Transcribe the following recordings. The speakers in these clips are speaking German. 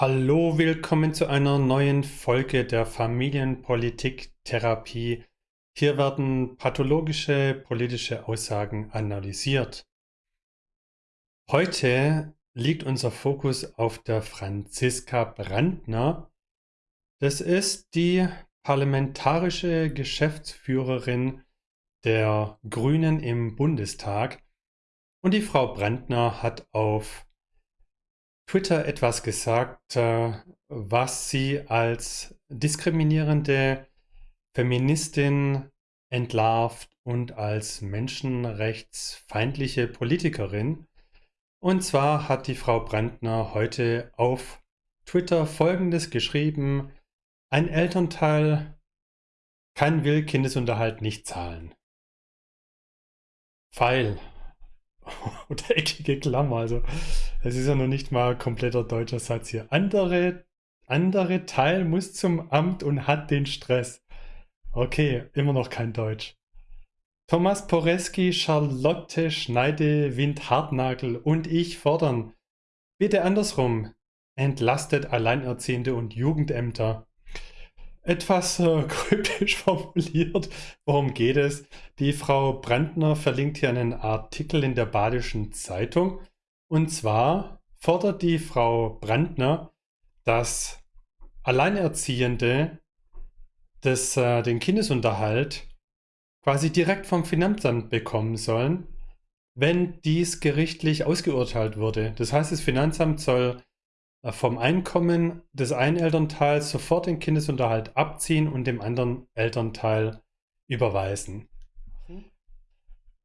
Hallo, willkommen zu einer neuen Folge der Familienpolitik-Therapie. Hier werden pathologische politische Aussagen analysiert. Heute liegt unser Fokus auf der Franziska Brandner. Das ist die parlamentarische Geschäftsführerin der Grünen im Bundestag. Und die Frau Brandner hat auf Twitter etwas gesagt, äh, was sie als diskriminierende Feministin entlarvt und als menschenrechtsfeindliche Politikerin. Und zwar hat die Frau Brandner heute auf Twitter Folgendes geschrieben. Ein Elternteil kann will Kindesunterhalt nicht zahlen. Pfeil oder eckige Klammer. Also es ist ja noch nicht mal kompletter deutscher Satz hier. Andere, andere Teil muss zum Amt und hat den Stress. Okay, immer noch kein Deutsch. Thomas Poreski, Charlotte Schneide, Wind Hartnagel und ich fordern. Bitte andersrum. Entlastet Alleinerziehende und Jugendämter etwas äh, kryptisch formuliert. Worum geht es? Die Frau Brandner verlinkt hier einen Artikel in der Badischen Zeitung. Und zwar fordert die Frau Brandner, dass Alleinerziehende das, äh, den Kindesunterhalt quasi direkt vom Finanzamt bekommen sollen, wenn dies gerichtlich ausgeurteilt wurde. Das heißt, das Finanzamt soll vom Einkommen des einen Elternteils sofort den Kindesunterhalt abziehen und dem anderen Elternteil überweisen.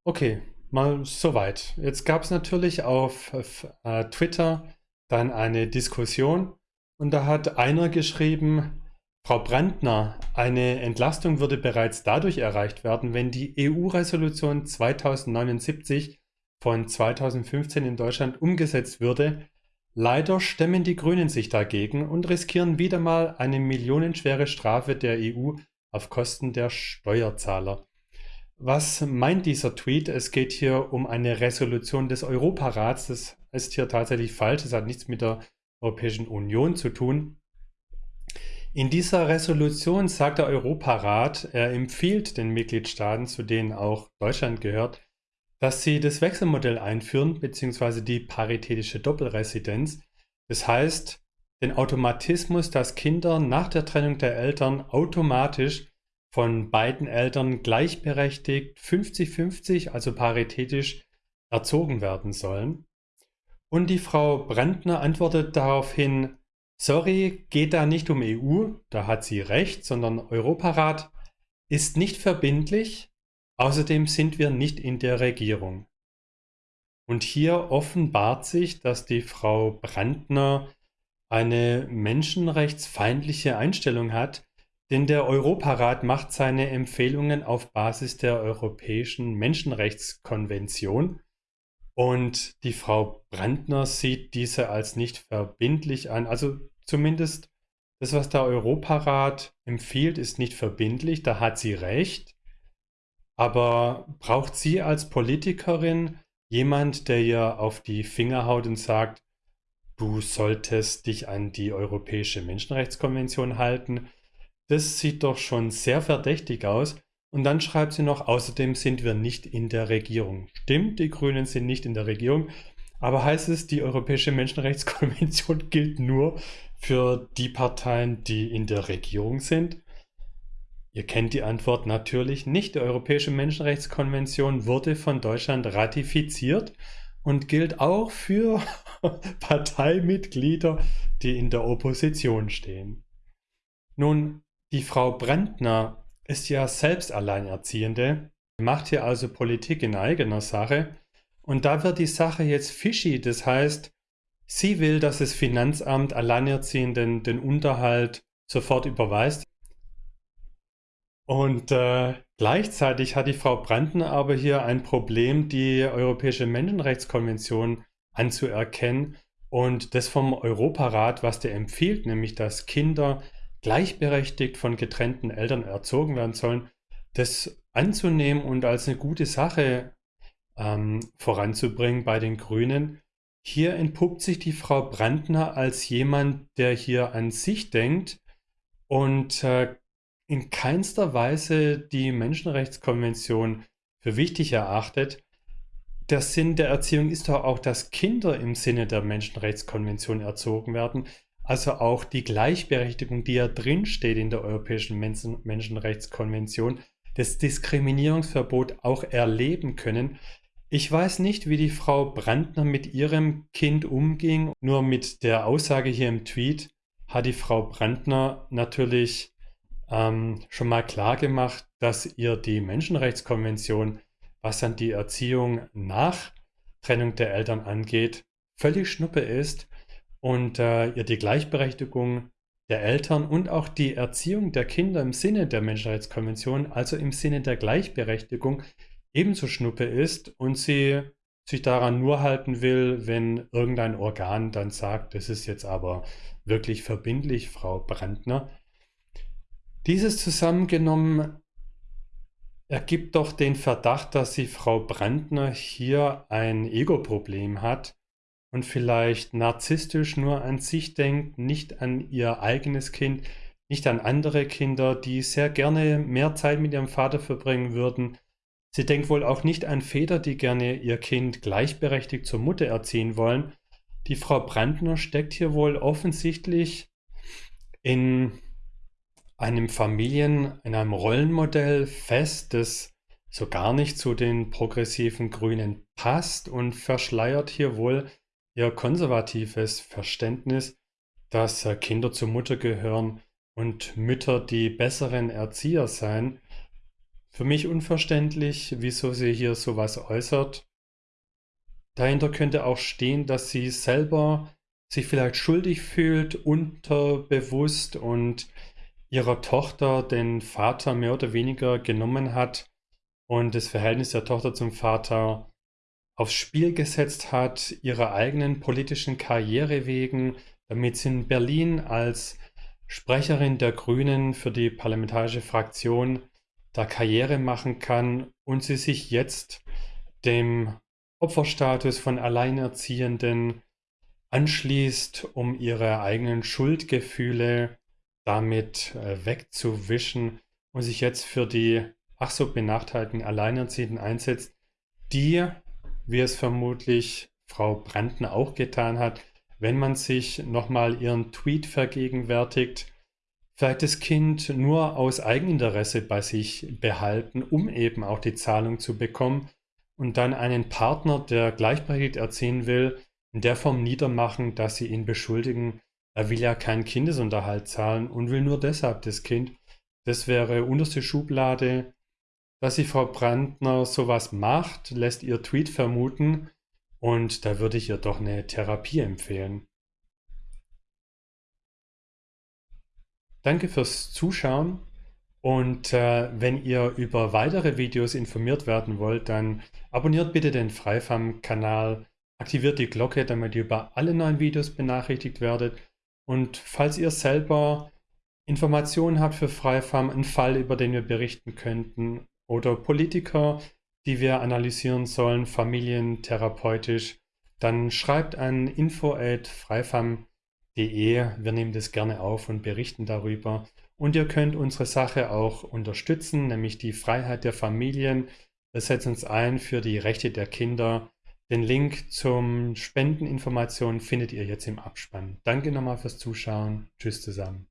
Okay, mal soweit. Jetzt gab es natürlich auf äh, Twitter dann eine Diskussion und da hat einer geschrieben, Frau Brandner, eine Entlastung würde bereits dadurch erreicht werden, wenn die EU-Resolution 2079 von 2015 in Deutschland umgesetzt würde, Leider stemmen die Grünen sich dagegen und riskieren wieder mal eine millionenschwere Strafe der EU auf Kosten der Steuerzahler. Was meint dieser Tweet? Es geht hier um eine Resolution des Europarats. Das ist hier tatsächlich falsch. Das hat nichts mit der Europäischen Union zu tun. In dieser Resolution sagt der Europarat, er empfiehlt den Mitgliedstaaten, zu denen auch Deutschland gehört, dass sie das Wechselmodell einführen, beziehungsweise die paritätische Doppelresidenz. Das heißt, den Automatismus, dass Kinder nach der Trennung der Eltern automatisch von beiden Eltern gleichberechtigt 50-50, also paritätisch, erzogen werden sollen. Und die Frau Brandner antwortet daraufhin, sorry, geht da nicht um EU, da hat sie recht, sondern Europarat ist nicht verbindlich, Außerdem sind wir nicht in der Regierung. Und hier offenbart sich, dass die Frau Brandner eine menschenrechtsfeindliche Einstellung hat, denn der Europarat macht seine Empfehlungen auf Basis der Europäischen Menschenrechtskonvention und die Frau Brandner sieht diese als nicht verbindlich an. Also zumindest das, was der Europarat empfiehlt, ist nicht verbindlich, da hat sie recht. Aber braucht sie als Politikerin jemand, der ihr auf die Finger haut und sagt, du solltest dich an die Europäische Menschenrechtskonvention halten? Das sieht doch schon sehr verdächtig aus. Und dann schreibt sie noch, außerdem sind wir nicht in der Regierung. Stimmt, die Grünen sind nicht in der Regierung. Aber heißt es, die Europäische Menschenrechtskonvention gilt nur für die Parteien, die in der Regierung sind? Ihr kennt die Antwort natürlich nicht. Die Europäische Menschenrechtskonvention wurde von Deutschland ratifiziert und gilt auch für Parteimitglieder, die in der Opposition stehen. Nun, die Frau Brandner ist ja selbst Alleinerziehende, macht hier also Politik in eigener Sache und da wird die Sache jetzt fishy, das heißt, sie will, dass das Finanzamt Alleinerziehenden den Unterhalt sofort überweist. Und äh, gleichzeitig hat die Frau Brandner aber hier ein Problem, die Europäische Menschenrechtskonvention anzuerkennen und das vom Europarat, was der empfiehlt, nämlich dass Kinder gleichberechtigt von getrennten Eltern erzogen werden sollen, das anzunehmen und als eine gute Sache ähm, voranzubringen bei den Grünen. Hier entpuppt sich die Frau Brandner als jemand, der hier an sich denkt und äh, in keinster Weise die Menschenrechtskonvention für wichtig erachtet. Der Sinn der Erziehung ist doch auch, dass Kinder im Sinne der Menschenrechtskonvention erzogen werden, also auch die Gleichberechtigung, die ja drinsteht in der Europäischen Menschen Menschenrechtskonvention, das Diskriminierungsverbot auch erleben können. Ich weiß nicht, wie die Frau Brandner mit ihrem Kind umging. Nur mit der Aussage hier im Tweet hat die Frau Brandner natürlich ähm, schon mal klar gemacht, dass ihr die Menschenrechtskonvention, was dann die Erziehung nach Trennung der Eltern angeht, völlig schnuppe ist und äh, ihr die Gleichberechtigung der Eltern und auch die Erziehung der Kinder im Sinne der Menschenrechtskonvention, also im Sinne der Gleichberechtigung, ebenso schnuppe ist und sie sich daran nur halten will, wenn irgendein Organ dann sagt, das ist jetzt aber wirklich verbindlich, Frau Brandner. Dieses zusammengenommen ergibt doch den Verdacht, dass die Frau Brandner hier ein Ego-Problem hat und vielleicht narzisstisch nur an sich denkt, nicht an ihr eigenes Kind, nicht an andere Kinder, die sehr gerne mehr Zeit mit ihrem Vater verbringen würden. Sie denkt wohl auch nicht an Väter, die gerne ihr Kind gleichberechtigt zur Mutter erziehen wollen. Die Frau Brandner steckt hier wohl offensichtlich in einem Familien, in einem Rollenmodell fest, das so gar nicht zu den progressiven Grünen passt und verschleiert hier wohl eher konservatives Verständnis, dass äh, Kinder zur Mutter gehören und Mütter die besseren Erzieher seien. Für mich unverständlich, wieso sie hier sowas äußert. Dahinter könnte auch stehen, dass sie selber sich vielleicht schuldig fühlt, unterbewusst und ihrer Tochter den Vater mehr oder weniger genommen hat und das Verhältnis der Tochter zum Vater aufs Spiel gesetzt hat, ihrer eigenen politischen Karriere wegen, damit sie in Berlin als Sprecherin der Grünen für die parlamentarische Fraktion da Karriere machen kann und sie sich jetzt dem Opferstatus von Alleinerziehenden anschließt, um ihre eigenen Schuldgefühle damit äh, wegzuwischen und sich jetzt für die ach so benachteiligten Alleinerziehenden einsetzt, die wie es vermutlich Frau Brandner auch getan hat, wenn man sich nochmal ihren Tweet vergegenwärtigt, vielleicht das Kind nur aus Eigeninteresse bei sich behalten, um eben auch die Zahlung zu bekommen und dann einen Partner, der gleichberechtigt erziehen will, in der Form niedermachen, dass sie ihn beschuldigen, er will ja keinen Kindesunterhalt zahlen und will nur deshalb das Kind. Das wäre unterste Schublade. Dass die Frau Brandner sowas macht, lässt ihr Tweet vermuten. Und da würde ich ihr doch eine Therapie empfehlen. Danke fürs Zuschauen. Und äh, wenn ihr über weitere Videos informiert werden wollt, dann abonniert bitte den Freifam-Kanal, aktiviert die Glocke, damit ihr über alle neuen Videos benachrichtigt werdet und falls ihr selber Informationen habt für Freifam, einen Fall, über den wir berichten könnten oder Politiker, die wir analysieren sollen, familientherapeutisch, dann schreibt an info@freifam.de. Wir nehmen das gerne auf und berichten darüber. Und ihr könnt unsere Sache auch unterstützen, nämlich die Freiheit der Familien. Wir setzen uns ein für die Rechte der Kinder. Den Link zum Spendeninformationen findet ihr jetzt im Abspann. Danke nochmal fürs Zuschauen. Tschüss zusammen.